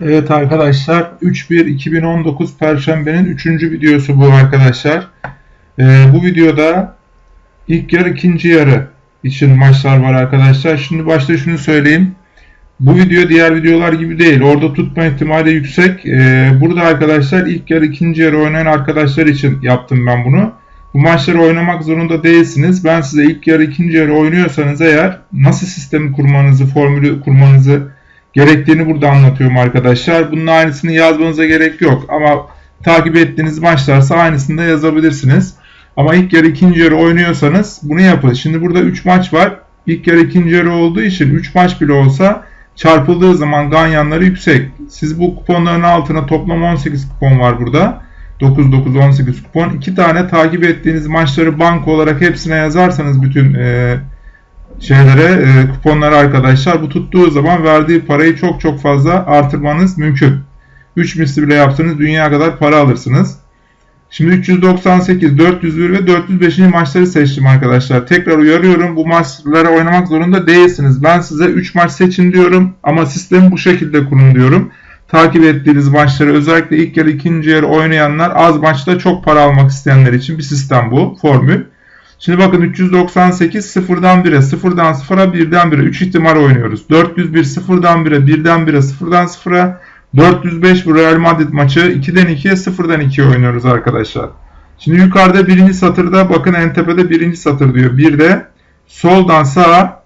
Evet arkadaşlar 3-1-2019 Perşembe'nin 3. videosu bu arkadaşlar. Ee, bu videoda ilk yarı ikinci yarı için maçlar var arkadaşlar. Şimdi başta şunu söyleyeyim. Bu video diğer videolar gibi değil. Orada tutma ihtimali yüksek. Ee, burada arkadaşlar ilk yarı ikinci yarı oynayan arkadaşlar için yaptım ben bunu. Bu maçları oynamak zorunda değilsiniz. Ben size ilk yarı ikinci yarı oynuyorsanız eğer nasıl sistemi kurmanızı, formülü kurmanızı gerektiğini burada anlatıyorum arkadaşlar. Bunun aynısını yazmanıza gerek yok ama takip ettiğiniz maçlarsa aynısını da yazabilirsiniz. Ama ilk yarı ikinci yarı oynuyorsanız bunu yapın. Şimdi burada 3 maç var. İlk yarı ikinci yarı olduğu için 3 maç bile olsa çarpıldığı zaman ganyanları yüksek. Siz bu kuponların altına toplam 18 kupon var burada. 9 9 18 kupon. 2 tane takip ettiğiniz maçları banko olarak hepsine yazarsanız bütün e, şeylere e, kuponlara arkadaşlar bu tuttuğu zaman verdiği parayı çok çok fazla artırmanız mümkün. 3 misli bile yaptığınız dünya kadar para alırsınız. Şimdi 398, 401 ve 405. maçları seçtim arkadaşlar. Tekrar uyarıyorum bu maçlara oynamak zorunda değilsiniz. Ben size 3 maç seçin diyorum ama sistemi bu şekilde kurun diyorum. Takip ettiğiniz maçları özellikle ilk yarı ikinci yarı oynayanlar az maçta çok para almak isteyenler için bir sistem bu formül. Şimdi bakın 398 sıfırdan 1'e, sıfırdan 0'a, 1'den 1'e 3 ihtimal oynuyoruz. 401 sıfırdan 1'e, 1'den 1'e, sıfırdan 0'a, 405 bu Real Madrid maçı 2'den 2'ye, sıfırdan 2'ye oynuyoruz arkadaşlar. Şimdi yukarıda birinci satırda bakın en tepede birinci satır diyor. Bir soldan sağa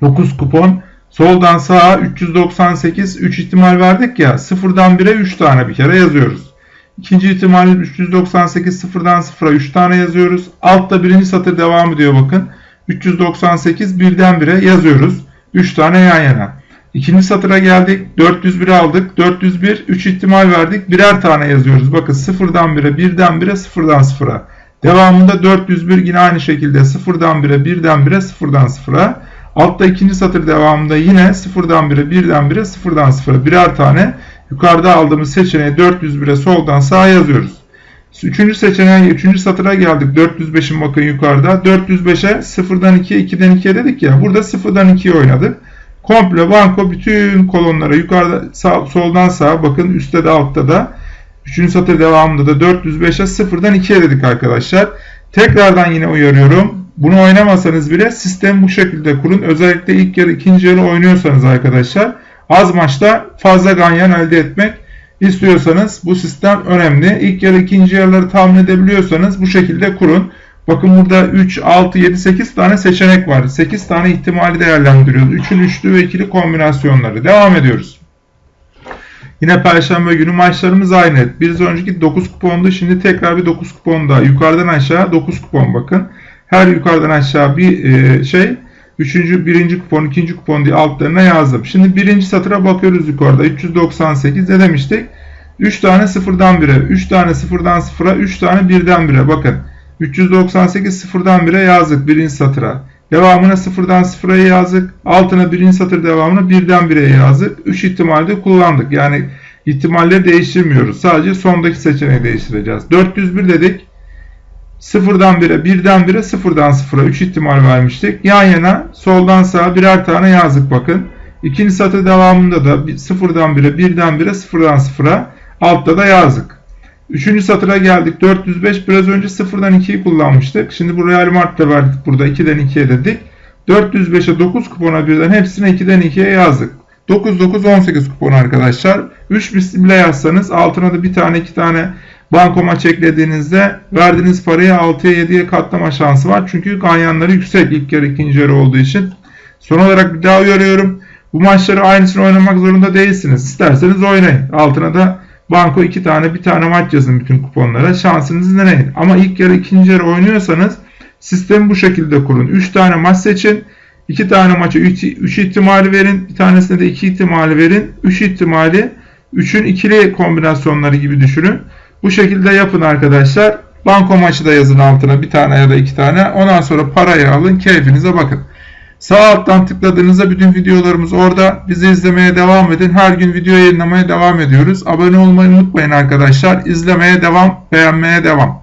9 kupon. Soldan sağa 398 3 ihtimal verdik ya. Sıfırdan 1'e 3 tane bir kere yazıyoruz. İkinci ihtimalimiz 398 sıfırdan sıfıra 3 tane yazıyoruz. Altta birinci satır devam ediyor bakın. 398 birden bire yazıyoruz. 3 tane yan yana. İkinci satıra geldik. 401 aldık. 401 3 ihtimal verdik. Birer tane yazıyoruz. Bakın sıfırdan bire, birden bire, sıfırdan sıfıra. Devamında 401 yine aynı şekilde sıfırdan bire, birden bire, sıfırdan sıfıra. Altta ikinci satır devamında yine sıfırdan bire, birden bire, sıfırdan sıfıra birer tane Yukarıda aldığımız seçeneği 401'e soldan sağa yazıyoruz. Üçüncü seçeneğe, üçüncü satıra geldik. 405'in bakın yukarıda. 405'e 0'dan 2'ye, 2'den 2'ye dedik ya. Burada 0'dan 2'ye oynadık. Komple banko bütün kolonlara yukarıda sağ, soldan sağa bakın üstte de altta da. Üçüncü satır devamında da 405'e 0'dan 2'ye dedik arkadaşlar. Tekrardan yine uyarıyorum. Bunu oynamasanız bile sistem bu şekilde kurun. Özellikle ilk yarı ikinci yarı oynuyorsanız arkadaşlar az maçta fazla ganyan elde etmek istiyorsanız bu sistem önemli. İlk yarı ikinci yarıları tahmin edebiliyorsanız bu şekilde kurun. Bakın burada 3, 6, 7, 8 tane seçenek var. 8 tane ihtimali değerlendiriyoruz. 3'ün üçlü ve ikili kombinasyonları. Devam ediyoruz. Yine perşembe günü maçlarımız aynı. Bir önceki 9 kupondu. Şimdi tekrar bir 9 kupon daha. Yukarıdan aşağı 9 kupon bakın. Her yukarıdan aşağı bir e, şey Üçüncü, birinci kupon, ikinci kupon diye altlarına yazdım. Şimdi birinci satıra bakıyoruz yukarıda. 398 ne demiştik? 3 tane sıfırdan 1'e, 3 tane sıfırdan sıfıra, 3 tane birden 1'e. Bakın 398 sıfırdan 1'e yazdık birinci satıra. Devamına sıfırdan sıfıra yazdık. Altına birinci satır devamına birden 1'e yazdık. 3 ihtimalde kullandık. Yani ihtimalleri değiştirmiyoruz. Sadece sondaki seçeneği değiştireceğiz. 401 dedik. Sıfırdan 1'e, birden 1'e, sıfırdan sıfıra 3 ihtimal vermiştik. Yan yana soldan sağa birer tane yazdık bakın. İkinci satır devamında da sıfırdan 1'e, birden 1'e, sıfırdan sıfıra altta da yazdık. Üçüncü satıra geldik. 405 biraz önce sıfırdan 2'yi kullanmıştık. Şimdi bu Real Mart'ta verdik burada 2'den 2'ye dedik. 405'e 9 kupona birden hepsine 2'den 2'ye yazdık. 9 9 18 kupon arkadaşlar. 3 misli bile yazsanız altına da bir tane iki tane bankoma çeklediğinizde verdiğiniz parayı 6'ya 7'ye katlama şansı var. Çünkü ganyanları yüksek ilk yarı ikinci yarı olduğu için. Son olarak bir daha uyarıyorum. Bu maçları aynısını oynamak zorunda değilsiniz. İsterseniz oynayın. Altına da banko iki tane bir tane maç yazın bütün kuponlara. Şansınızı deneyin. Ama ilk yarı ikinci yarı oynuyorsanız sistemi bu şekilde kurun. 3 tane maç seçin. 2 tane maça 3 ihtimali verin. Bir tanesine de 2 ihtimali verin. 3 ihtimali 3'ün ikili kombinasyonları gibi düşünün. Bu şekilde yapın arkadaşlar. Banko maçı da yazın altına bir tane ya da iki tane. Ondan sonra parayı alın. Keyfinize bakın. Sağ alttan tıkladığınızda bütün videolarımız orada. Bizi izlemeye devam edin. Her gün video yayınlamaya devam ediyoruz. Abone olmayı unutmayın arkadaşlar. İzlemeye devam, beğenmeye devam.